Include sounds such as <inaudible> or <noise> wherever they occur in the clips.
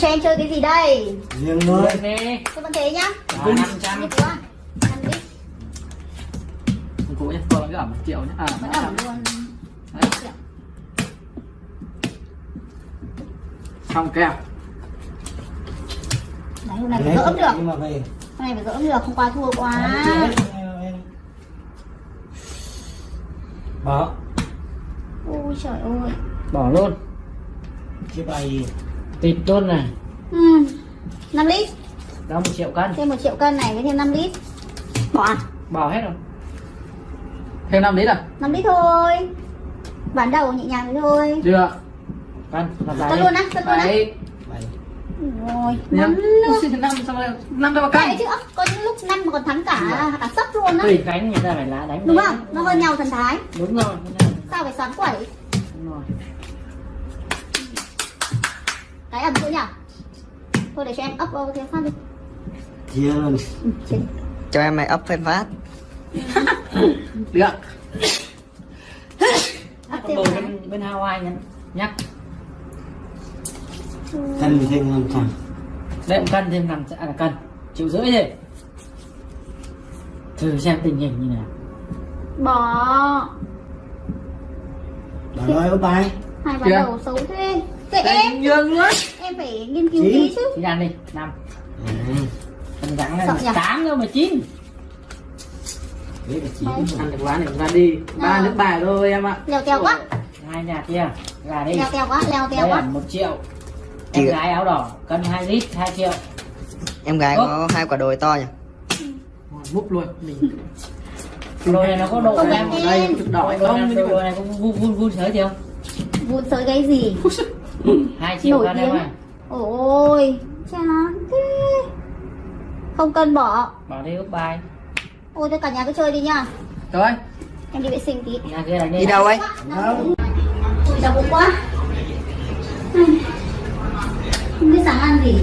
Cho em chơi cái gì đây? riêng mới Lên đi Tôi vẫn thế nhá. Rồi, 500 Như quá. Ăn đi. Không cũ nhé, tôi cái ẩm 1 triệu nhé À, Vẫn ẩm luôn. Đấy. Xong kèo Đấy, hôm nay phải gỡ được. nhưng mà về Hôm nay phải gỡ được, không qua thua quá. bỏ Ôi trời ơi. Bỏ luôn cái bài Tịt luôn này Ừ. 5 lít. Đó 1 triệu cân Thêm 1 triệu cân này với thêm 5 lít. Bỏ à? Bỏ hết rồi Thêm 5 lít à? 5 lít thôi. Ván đầu nhẹ nhàng thôi. Chưa Cân, Cân luôn á, cân luôn á. Rồi. Năm nữa. năm sao năm đâu mà cân chứ, có những lúc năm mà còn thắng cả cả sấp luôn á. tùy cánh người ta phải lá đánh Đúng không? Nó hơi nhau thần thái. đúng rồi Sao phải xoắn quẩy? đúng rồi Cái ẩm nữa nhỉ? Thôi để cho em ấp cái phát đi. chia luôn. Ừ, cho em mày ấp phên phát. <laughs> Được. Ấp thêm đồ bên bên Hawaii nhá. Nhắc cân thêm năm trăm đấy một cân thêm năm à là cân. Triệu rưỡi đi. Thử xem tình hình như nào. Bỏ. đó rồi bài Hai Kìa. đầu xấu thế. Kệ em. nhường luôn Em phải nghiên cứu Chín. tí chứ. thì ăn đi năm à, cân rắn nhỉ? tám đâu mà chín. Thế là chỉ ăn được ván này ra đi. Ba nước bài thôi em ạ. Leo teo quá. hai nhà kia gà đi. Leo teo quá, leo teo là quá. một triệu. Chị- em gái áo đỏ cân 2 lít 2 triệu. Em gái có hai quả đồi to nhỉ? Múc luôn. Mình đồi này nó có độ Không em? đây đỏ không? đồi này có vun vun vun sới chưa Vụn sới cái gì? Hai triệu Nổi tiếng. ơi Ôi, chán thế. Không cần bỏ. bỏ đi úp bài Ôi thôi cả nhà cứ chơi đi nhá. rồi Em đi vệ sinh tí. đi đâu ấy đau bụng quá. Không biết sáng ăn gì.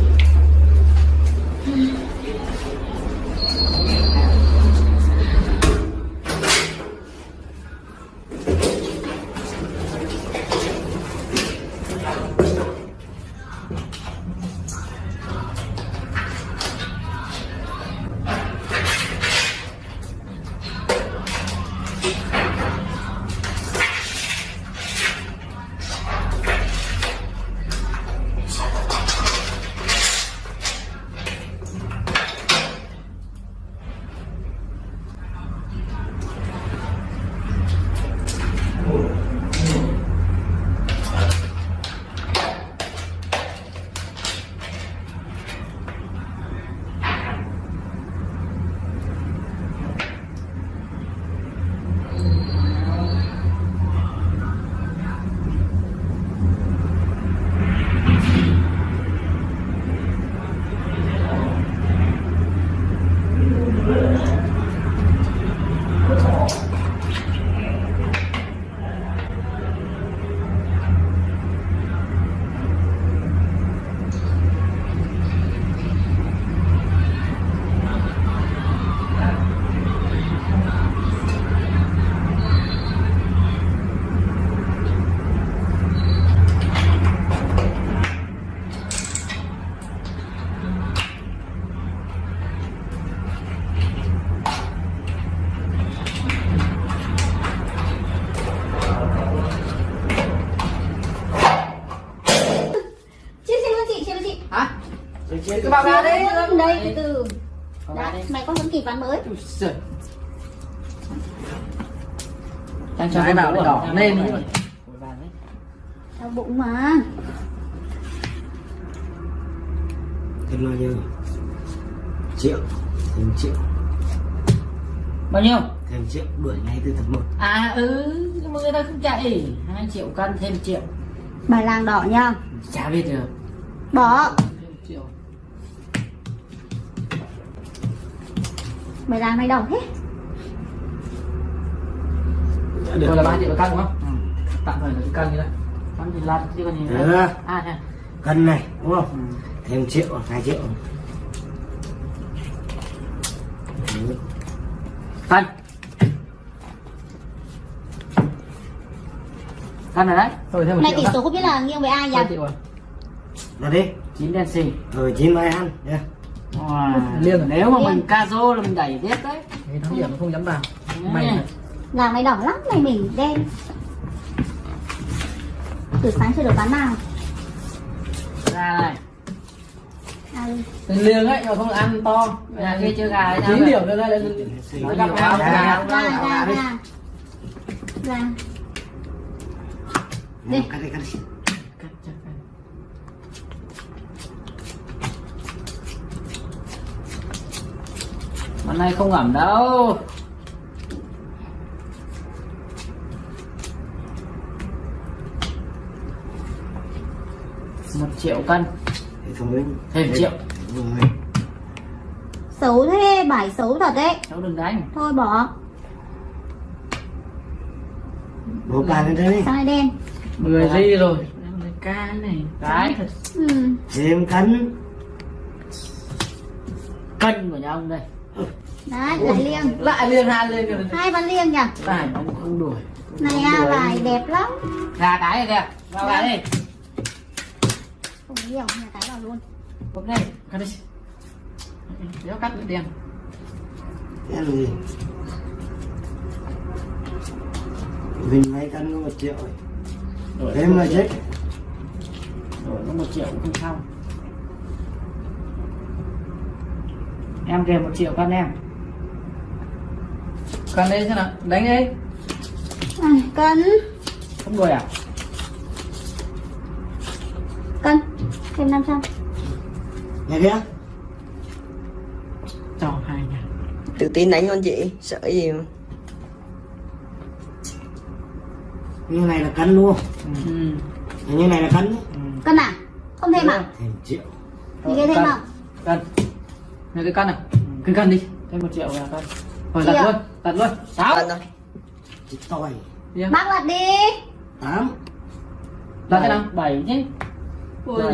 Cái bao gà đấy đây từ đây. mày có vẫn kịp ván mới. Đang cho Đấy, con vào đỏ lên Đau bụng mà. thêm bao nhiêu triệu thêm triệu. Bao nhiêu? Thêm triệu đuổi ngay từ tháng một. À ừ nhưng mà người ta không chạy. Hai triệu cân thêm triệu. Bài làng đỏ nha. chả biết được. Bỏ. Bài làng này đỏ thế. rồi là ba triệu cân đúng không ừ. tạm thời là cân như đấy con thì lăn chứ còn gì nữa Được. à thế cân này đúng không ừ. thêm triệu hai triệu Đấy. cân cân rồi đấy thêm một Này triệu tỷ số không biết là nghiêng với ai nhỉ? Ba triệu rồi ra đi chín đen xì rồi chín mai ăn nha Wow. Liêng. Nếu mà mình ca rô là mình đẩy tiếp đấy. Thì thắng điểm nó không dám vào. Mày Mày này đỏ lắm này mình đen. Từ sáng chưa được bán nào. Ra này Liêng ấy mà không ăn to. Nhà kia chưa gà Chín điểm nữa đây là Nói gặp nhau ra gà ra ra. Ra. Ra Đi. Hôm nay không ẩm đâu. Một triệu cân. Thì thông minh. Thêm triệu. Rồi. Xấu thế, bài xấu thật đấy. Cháu đừng đánh. Thôi bỏ. Bộ bàn lên đây. Này đen. 10 ly rồi. Ca này cái thật. Ừ. thêm cắn cân của nhà ông đây Đấy, lại liêng. Lại liêng hai liêng rồi. Hai bán liêng nhỉ? Bài ông không đuổi Này à, bài đẹp lắm. Gà cái này kìa. Vào gà đi Không nhiều, nhà cái vào luôn. Bấm đây cắt đi. Đéo cắt bị đen cái gì mình mấy cân có một triệu đổi thêm mà chết đổi có một triệu cũng không xong em kìa một triệu cân em. Còn đây thế nào? Đánh đi. À, Cân không đuổi à? Cân Thêm 500 nhà kia cho hai nhà. Tự tin đánh luôn chị Sợ gì mà. Như này là cân luôn. Ừ. như này là cân. Ừ. Cân à? Không thêm à? thêm triệu. Thì cái thêm cân. không? cân Này cái cân này. Cái cân đi. Thêm một triệu là cân rồi đặt luôn đặt luôn. Sáu. Điên. Bác lật đi. Tám. Đặt cái nào? Bảy chứ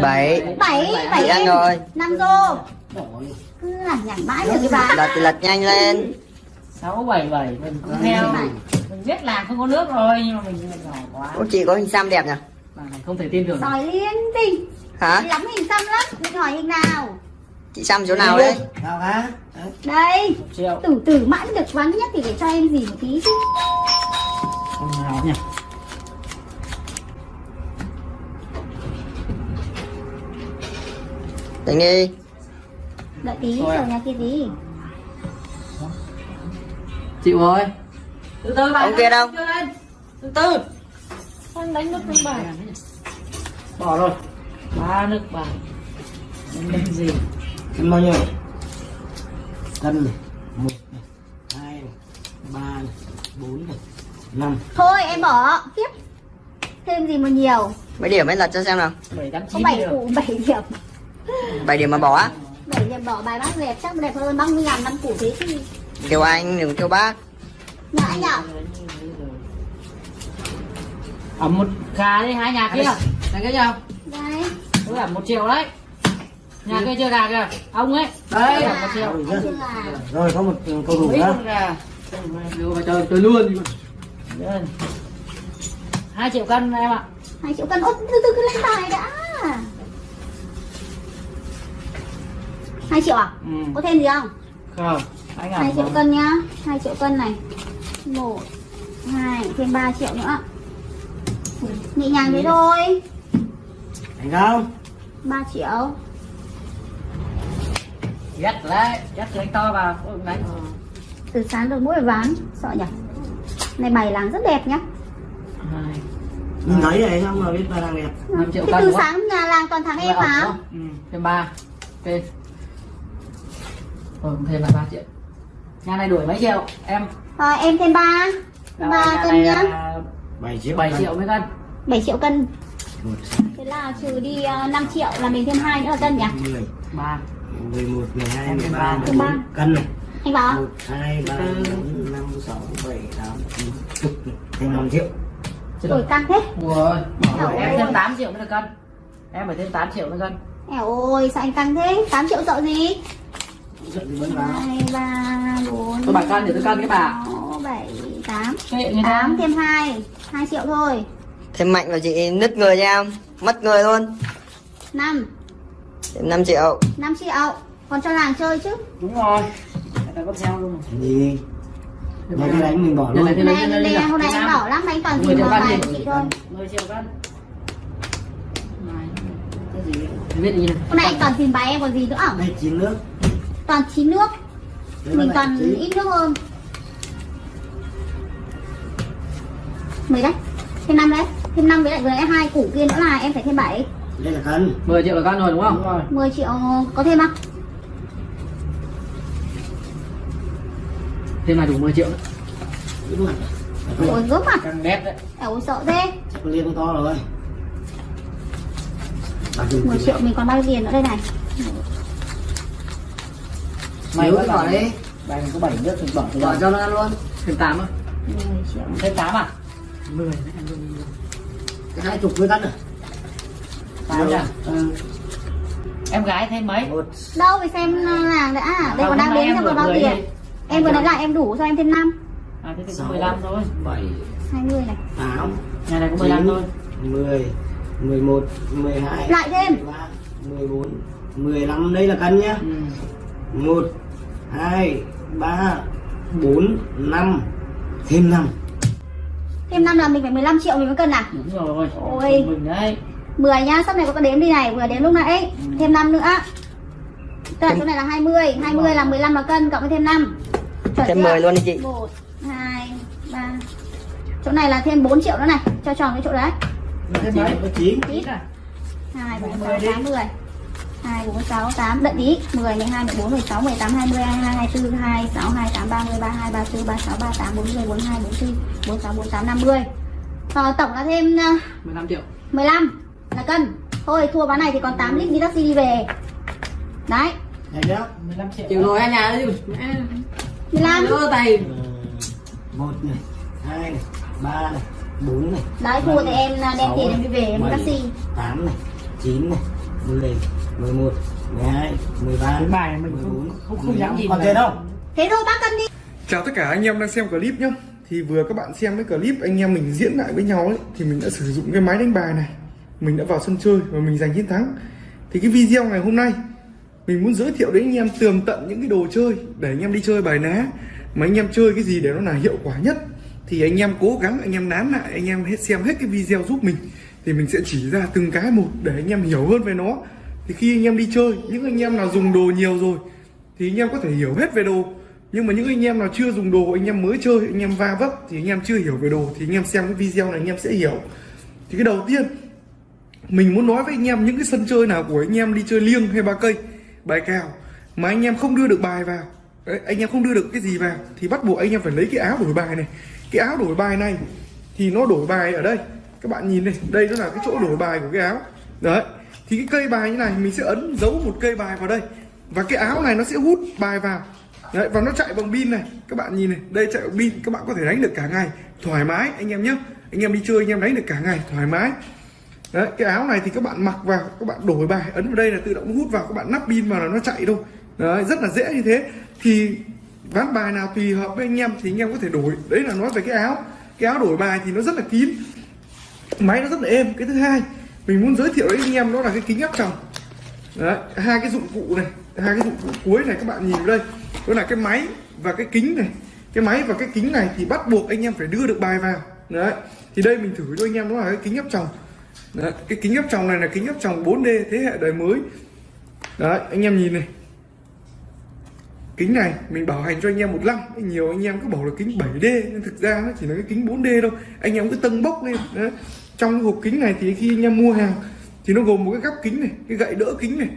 Bảy. Bảy, bảy. Ăn rồi. Năm rô. Cứ lẳng nhẳng mãi được cái bà. Lật thì lật nhanh lên. Sáu bảy bảy. Mình cũng theo. Mình biết là không có nước rồi nhưng mà mình nhỏ quá. Ủa chị có hình xăm đẹp nhỉ? Bà này không thể tin tưởng Sỏi liên tình. Hả? Lắm hình xăm lắm. Mình hỏi hình nào Chị xăm chỗ nào đấy? vào cá Đấy. Đây. Tử tử mãi mới được vắng nhất thì để cho em gì một tí chứ. Không nào nhỉ? Đánh đi Đợi tí Thôi à? rồi nhà kia tí. Chịu rồi từ từ Ông kia đâu? từ từ. Anh đánh nước trong bài bỏ rồi. Ba nước bài đánh đánh gì cân bao nhiêu? Cân này một này hai này ba này bốn này năm. Thôi em bỏ. Tiếp. Thêm gì mà nhiều? Mấy điểm ấy lật cho xem nào. Bảy tám Có chín 7 điểm 7 điểm. 7 điểm mà bỏ á? 7 điểm bỏ bài bác đẹp chắc đẹp hơn 30 ngàn năm củ thế chứ. Kêu anh đừng kêu bác. Nhà anh ạ. Ở một gà đi hai nhà kia. Này cái nhau Đây. Cứ là một triệu đấy nhà kia chưa gà kìa. Ông ấy. Đấy. Một rồi có một thủ mấy nữa vào chơi chơi luôn hai triệu cân em ạ. 2 triệu cân. Ôi từ từ cứ lên bài đã. 2 triệu à? ừ. Có thêm gì không? không. Anh 2 triệu cân nhá. 2 triệu cân này. 1 2 thêm 3 triệu nữa. Nhẹ nhàng thế thôi. Thành không 3 triệu ghét đấy ghét đánh to vào. Ôi, đánh Từ sáng được mỗi ván Sợ nhỉ? Này bài làng rất đẹp nhá. Hai nhìn thấy vậy không mà biết ba đang đẹp. Năm triệu Thế từ không? sáng nhà làng toàn thằng em hả? ừ. thêm ba. Ok rồi thêm là ba triệu. Nhà này đuổi mấy triệu? Em. Rồi em thêm 3 3 nhà cân nhá. bảy triệu bảy triệu mấy cân. 7 triệu cân. Thế là trừ đi uh, 5 triệu là mình thêm 2 nữa là cân nhỉ? mười. Ba mười một mười hai mười Thêm ba ba. mười Thêm ba. bốn cân này Anh bảo một hai ba bốn năm sáu bảy tám chín chục thêm năm triệu Rồi căng thế rồi em thêm 8 triệu mới được cân em phải thêm 8 triệu mới cân Ẻo ôi sao anh căng thế 8 triệu sợ gì 2, 3, 4 Tôi bảo cân thì tôi cân cái bà 6, 7, 8 8 thêm 2 2 triệu thôi Thêm mạnh vào chị nứt người cho em Mất người luôn 5 5 triệu. 5 triệu. Còn cho làng chơi chứ. Đúng rồi. Người ta có theo luôn. Gì? Đây cái đánh mình bỏ luôn. Này đây đây, hôm nay anh bảo lắm anh toàn tìm triệu vào bài chị thôi 10 triệu cân. Này này hôm nay anh toàn tìm bài em còn gì nữa đây chín nước. Toàn chín nước. Đây mình toàn chín. ít nước hơn. Mười đấy. Thêm năm đấy. Thêm năm với lại vừa nãy hai củ kia nữa là em phải thêm bảy đây là cân 10 triệu là cân rồi đúng không? Rồi. 10 triệu có thêm không? Thêm là đủ 10 triệu. Nữa đúng rồi. Ôi gớm à? Cân đẹp đấy. Ôi sợ thế. Liên to rồi. Bà dùng 10 triệu mình còn bao nhiêu tiền nữa đây này? Mày vẫn cái bỏ đi. Đây có 7 nước thì bỏ bỏ cho nó ăn luôn. Thêm 8 á. 10 triệu. Thêm 8 à? 10 đấy ăn luôn đi luôn Cái hai chục với cân à 8 nha Ừ. em gái thêm mấy? Đâu phải xem làng đã. Đây Không, còn đang đếm em xem còn bao tiền? em vừa nãy lại em đủ cho em thêm 5 à thế thì có sáu, 15 thôi. bảy 20 này. tám nhà này có 15 thôi. 10 11 12 lại thêm. 13 14 15 đây là cân nhá. Ừ. 1 2 3 4 5 thêm 5 thêm 5 là mình phải 15 triệu mình mới cân à? Đúng rồi. Ôi. mình đấy 10 nhá sắp này có đếm đi này vừa đếm lúc nãy. Thêm 5 nữa. Tức là chỗ này là 20 20 là 15 là cân cộng với thêm 5 Chuẩn thêm chưa? 10 luôn đi chị. 1 2 3 chỗ này là thêm 4 triệu nữa này cho tròn cái chỗ đấy. Thêm mấy? Có 9 ít à? 2 4 10 6 đi. 8 10 2 4 6 8 đợi tí. 10 12 14 16 18 20 22 24 26 28 30 32 34 36 38 40 42 44 46 48 50 Ờ, tổng là thêm ờ, 15 triệu. 15 là cân. Thôi thua ván này thì còn 8 lít đi taxi đi về. Đấy. Nhá 15 triệu. Chịu rồi anh nhà đấy chứ 15 đỡ tay. Ờ, một này hai này ba này bốn này. Đấy thua thì em là đem tiền em đi về em taxi. tám này chín này mười mười một mười hai mười ba cái bài mình không không, không dám nhìn còn tiền không? Thế thôi bác cân đi. Chào tất cả anh em đang xem clip nhá. Thì vừa các bạn xem cái clip anh em mình diễn lại với nhau ấy Thì mình đã sử dụng cái máy đánh bài này mình đã vào sân chơi và mình giành chiến thắng Thì cái video ngày hôm nay Mình muốn giới thiệu đến anh em tường tận những cái đồ chơi Để anh em đi chơi bài ná Mà anh em chơi cái gì để nó là hiệu quả nhất Thì anh em cố gắng anh em nán lại Anh em hết xem hết cái video giúp mình Thì mình sẽ chỉ ra từng cái một Để anh em hiểu hơn về nó Thì khi anh em đi chơi Những anh em nào dùng đồ nhiều rồi Thì anh em có thể hiểu hết về đồ nhưng mà những anh em nào chưa dùng đồ anh em mới chơi anh em va vấp thì anh em chưa hiểu về đồ thì anh em xem cái video này anh em sẽ hiểu thì cái đầu tiên mình muốn nói với anh em những cái sân chơi nào của anh em đi chơi liêng hay ba cây bài cào mà anh em không đưa được bài vào. Đấy, anh em không đưa được cái gì vào thì bắt buộc anh em phải lấy cái áo đổi bài này. Cái áo đổi bài này thì nó đổi bài ở đây. Các bạn nhìn này đây nó là cái chỗ đổi bài của cái áo. Đấy thì cái cây bài như này mình sẽ ấn dấu một cây bài vào đây. Và cái áo này nó sẽ hút bài vào. Đấy và nó chạy bằng pin này. Các bạn nhìn này đây chạy bằng pin. Các bạn có thể đánh được cả ngày thoải mái anh em nhé. Anh em đi chơi anh em đánh được cả ngày thoải mái đấy, cái áo này thì các bạn mặc vào, các bạn đổi bài, ấn vào đây là tự động hút vào, các bạn nắp pin vào là nó chạy thôi. Đấy, rất là dễ như thế. Thì ván bài nào tùy hợp với anh em thì anh em có thể đổi. Đấy là nói về cái áo. Cái áo đổi bài thì nó rất là kín. Máy nó rất là êm. Cái thứ hai, mình muốn giới thiệu với anh em đó là cái kính áp tròng. Đấy, hai cái dụng cụ này, hai cái dụng cụ cuối này các bạn nhìn đây. Đó là cái máy và cái kính này. Cái máy và cái kính này thì bắt buộc anh em phải đưa được bài vào. Đấy, thì đây mình thử cho anh em đó là cái kính áp tròng đấy, cái kính áp tròng này là kính áp tròng 4D thế hệ đời mới đấy anh em nhìn này kính này mình bảo hành cho anh em một năm nhiều anh em cứ bảo là kính 7D nhưng thực ra nó chỉ là cái kính 4D đâu anh em cứ tâng bốc lên đấy. trong hộp kính này thì khi anh em mua hàng thì nó gồm một cái gắp kính này cái gậy đỡ kính này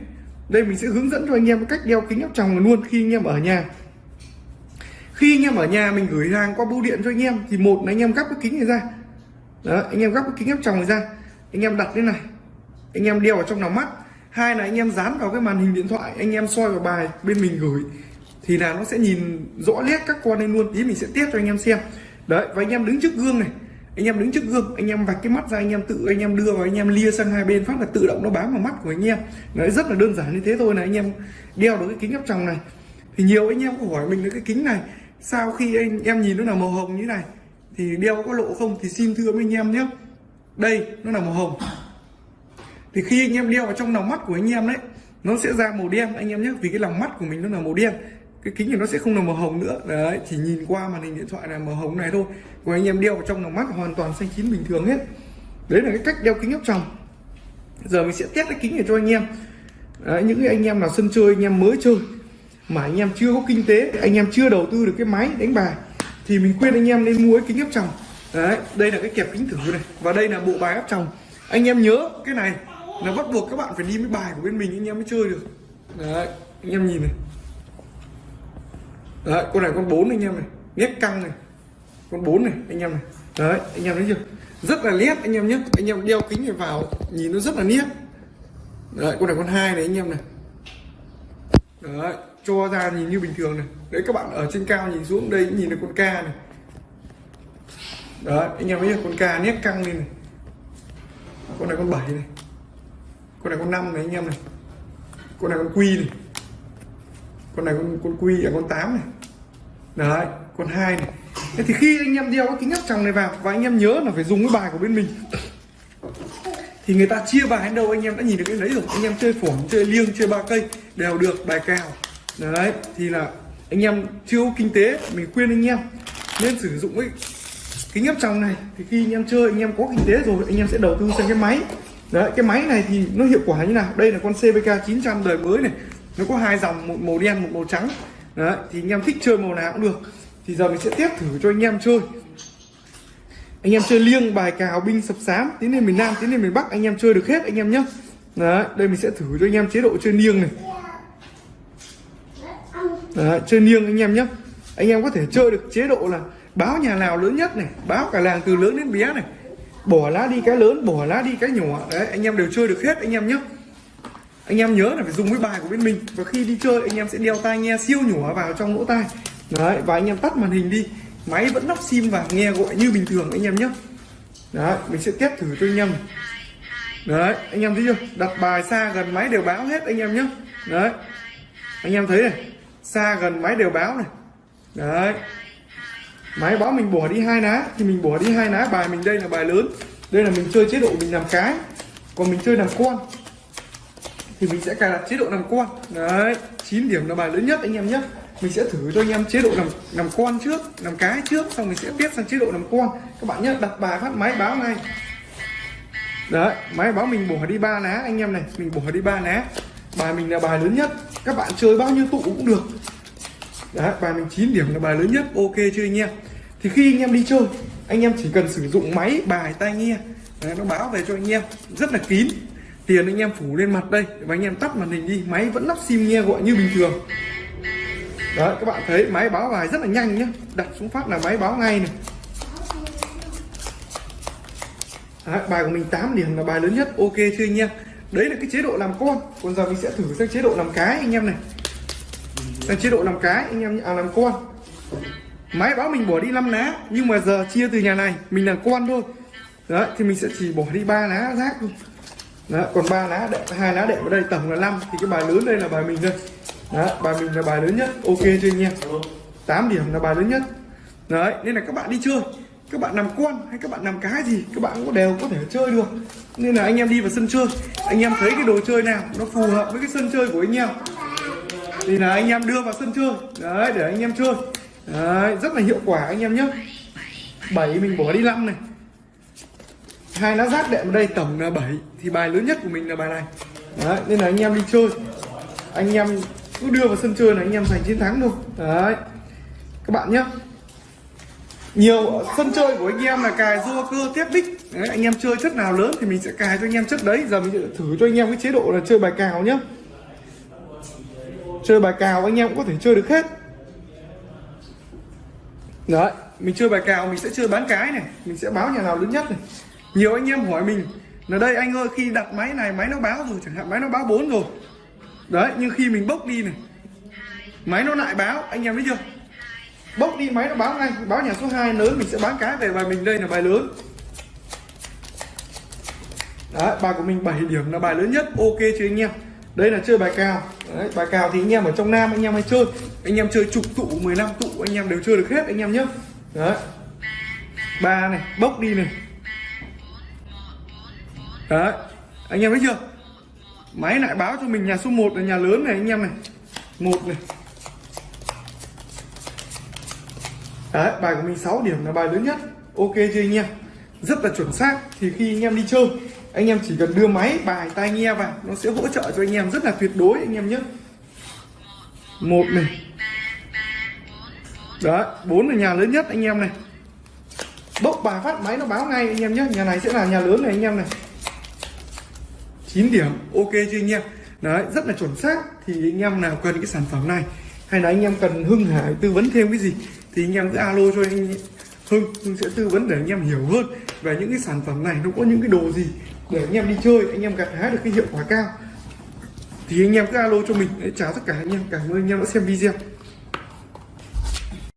đây mình sẽ hướng dẫn cho anh em cách đeo kính áp tròng luôn khi anh em ở nhà khi anh em ở nhà mình gửi hàng qua bưu điện cho anh em thì một là anh em gắp cái kính này ra đó anh em gắp cái kính áp tròng này ra anh em đặt lên này anh em đeo vào trong lòng mắt hai là anh em dán vào cái màn hình điện thoại anh em soi vào bài bên mình gửi thì là nó sẽ nhìn rõ nét các con lên luôn tí mình sẽ test cho anh em xem đấy và anh em đứng trước gương này anh em đứng trước gương anh em vạch cái mắt ra anh em tự anh em đưa vào anh em lia sang hai bên phát là tự động nó bám vào mắt của anh em đấy rất là đơn giản như thế thôi là anh em đeo được cái kính áp tròng này thì nhiều anh em có hỏi mình là cái kính này sau khi anh em nhìn nó là màu hồng như này thì đeo có lộ không thì xin thưa với anh em nhé đây nó là màu hồng. Thì khi anh em đeo vào trong lòng mắt của anh em đấy nó sẽ ra màu đen anh em nhé. Vì cái lòng mắt của mình nó là màu đen cái kính thì nó sẽ không là màu hồng nữa. Đấy chỉ nhìn qua màn hình điện thoại là màu hồng này thôi. Còn anh em đeo vào trong lòng mắt hoàn toàn xanh chín bình thường hết. Đấy là cái cách đeo kính áp tròng. Giờ mình sẽ test cái kính này cho anh em. Đấy, những anh em nào sân chơi anh em mới chơi mà anh em chưa có kinh tế anh em chưa đầu tư được cái máy đánh bài thì mình khuyên anh em nên mua cái kính áp tròng đấy, đây là cái kẹp kính thử này. Và đây là bộ bài áp tròng. Anh em nhớ, cái này là bắt buộc các bạn phải đi với bài của bên mình, anh em mới chơi được. Đấy, anh em nhìn này. Đấy, con này con bốn anh em này. Nét căng này. Con bốn này, anh em này. Đấy, anh em thấy chưa? Rất là nét, anh em nhé anh em đeo kính này vào, nhìn nó rất là nét. Đấy, con này con hai này, anh em này. Đấy, cho ra nhìn như bình thường này. Đấy, các bạn ở trên cao nhìn xuống, đây nhìn được con ca này đấy anh em thấy con ca nét căng lên này. Con này con bảy này. Con này con năm này anh em này. Con này con quy này. Con này con con quy là con 8 này. Đấy con hai này. Thế thì khi anh em đeo cái kính áp tròng này vào và anh em nhớ là phải dùng cái bài của bên mình. Thì người ta chia bài đến đâu anh em đã nhìn được cái đấy rồi. Anh em chơi phổ, chơi liêng chơi ba cây đều được bài cào. Đấy thì là anh em chưa kinh tế mình khuyên anh em nên sử dụng cái kính áp tròng này thì khi anh em chơi anh em có kinh tế rồi anh em sẽ đầu tư sang cái máy. Đấy cái máy này thì nó hiệu quả như nào? Đây là con CVK 900 đời mới này. Nó có hai dòng một màu đen một màu trắng. Đấy thì anh em thích chơi màu nào cũng được. Thì giờ mình sẽ tiếp thử cho anh em chơi. Anh em chơi liêng bài cào binh sập sám tiến lên miền nam tiến lên miền bắc anh em chơi được hết anh em nhé đấy đây mình sẽ thử cho anh em chế độ chơi liêng này. Đấy, chơi liêng anh em nhé anh em có thể chơi được chế độ là báo nhà nào lớn nhất này, báo cả làng từ lớn đến bé này. Bỏ lá đi cái lớn, bỏ lá đi cái nhỏ. Đấy, anh em đều chơi được hết, anh em nhé anh em nhớ là phải dùng cái bài của bên mình. Và khi đi chơi, anh em sẽ đeo tai nghe siêu nhỏ vào trong lỗ tai. Đấy, và anh em tắt màn hình đi. Máy vẫn lắp sim và nghe gọi như bình thường, anh em nhé đấy, mình sẽ test thử cho anh em đấy, anh em thấy chưa? Đặt bài xa gần máy đều báo hết, anh em nhé đấy, anh em thấy này. Xa gần máy đều báo này. Đấy máy báo mình bỏ đi hai ná, thì mình bỏ đi hai ná, bài mình đây là bài lớn. Đây là mình chơi chế độ mình làm cái, còn mình chơi làm con. Thì mình sẽ cài đặt chế độ làm con. Đấy 9 điểm là bài lớn nhất anh em nhé. Mình sẽ thử cho anh em chế độ làm làm con trước, làm cái trước, xong mình sẽ tiếp sang chế độ làm con. Các bạn nhé, đặt bài phát máy báo ngay. Đấy, máy báo mình bỏ đi ba ná anh em này, mình bỏ đi ba ná. Bài mình là bài lớn nhất. Các bạn chơi bao nhiêu tụ cũng được đấy bài mình 9 điểm là bài lớn nhất ok chưa anh em? Thì khi anh em đi chơi anh em chỉ cần sử dụng máy bài tai nghe đấy, nó báo về cho anh em. Rất là kín. Tiền anh em phủ lên mặt đây và anh em tắt màn hình đi máy vẫn lắp sim nghe gọi như bình thường. Đấy các bạn thấy máy báo bài rất là nhanh nhá. Đặt xuống phát là máy báo ngay này. Đấy, bài của mình 8 điểm là bài lớn nhất ok chưa anh em? Đấy là cái chế độ làm con. Còn giờ mình sẽ thử sang chế độ làm cái anh em này sang chế độ làm cái anh em à làm con. Máy báo mình bỏ đi 5 lá nhưng mà giờ chia từ nhà này mình là con thôi. Đấy thì mình sẽ chỉ bỏ đi ba lá rác thôi. Đó, còn ba lá đệm hai lá đệm ở đây tổng là 5 thì cái bài lớn đây là bài mình đây. Đó, bài mình là bài lớn nhất. Ok cho anh em? 8 điểm là bài lớn nhất. Đấy nên là các bạn đi chơi. Các bạn làm con hay các bạn làm cái gì các bạn cũng đều có thể chơi được. Nên là anh em đi vào sân chơi. Anh em thấy cái đồ chơi nào nó phù hợp với cái sân chơi của anh em thì là anh em đưa vào sân chơi. Đấy để anh em chơi. Đấy rất là hiệu quả anh em nhé. 7 mình bỏ đi 5 này. Hai lá rác đệm ở đây tổng là 7 thì bài lớn nhất của mình là bài này. Đấy nên là anh em đi chơi. Anh em cứ đưa vào sân chơi là anh em giành chiến thắng thôi. Đấy. Các bạn nhé. Nhiều sân chơi của anh em là cài rua cơ tiếp đích. Đấy, anh em chơi chất nào lớn thì mình sẽ cài cho anh em chất đấy. Giờ mình sẽ thử cho anh em cái chế độ là chơi bài cào nhé chơi bài cào anh em cũng có thể chơi được hết. Đấy, mình chơi bài cào mình sẽ chơi bán cái này, mình sẽ báo nhà nào lớn nhất này. Nhiều anh em hỏi mình là đây anh ơi, khi đặt máy này máy nó báo rồi, chẳng hạn máy nó báo 4 rồi. Đấy, nhưng khi mình bốc đi này, máy nó lại báo, anh em thấy chưa? Bốc đi máy nó báo ngay, báo nhà số 2 lớn, mình sẽ bán cái về bài mình, đây là bài lớn. Đấy, bài của mình 7 điểm là bài lớn nhất, ok chưa anh em? Đây là chơi bài cào. Đấy, bài cào thì anh em ở trong nam anh em hay chơi. Anh em chơi chục tụ 15 tụ anh em đều chơi được hết anh em nhé đấy. Ba này bốc đi này. Đấy. Anh em thấy chưa? Máy lại báo cho mình nhà số 1 là nhà lớn này anh em này. Một này. Đấy bài của mình 6 điểm là bài lớn nhất. Ok chưa anh em? Rất là chuẩn xác thì khi anh em đi chơi anh em chỉ cần đưa máy bài tai nghe vào nó sẽ hỗ trợ cho anh em rất là tuyệt đối anh em nhé một này đấy bốn là nhà lớn nhất anh em này bốc bài phát máy nó báo ngay anh em nhé nhà này sẽ là nhà lớn này anh em này 9 điểm ok chưa anh em đấy rất là chuẩn xác thì anh em nào cần cái sản phẩm này hay là anh em cần Hưng Hải tư vấn thêm cái gì thì anh em cứ alo cho anh Hưng Hưng sẽ tư vấn để anh em hiểu hơn về những cái sản phẩm này nó có những cái đồ gì để anh em đi chơi, anh em gặt hái được cái hiệu quả cao. Thì anh em cứ alo cho mình để chào tất cả anh em. Cảm ơn anh em đã xem video.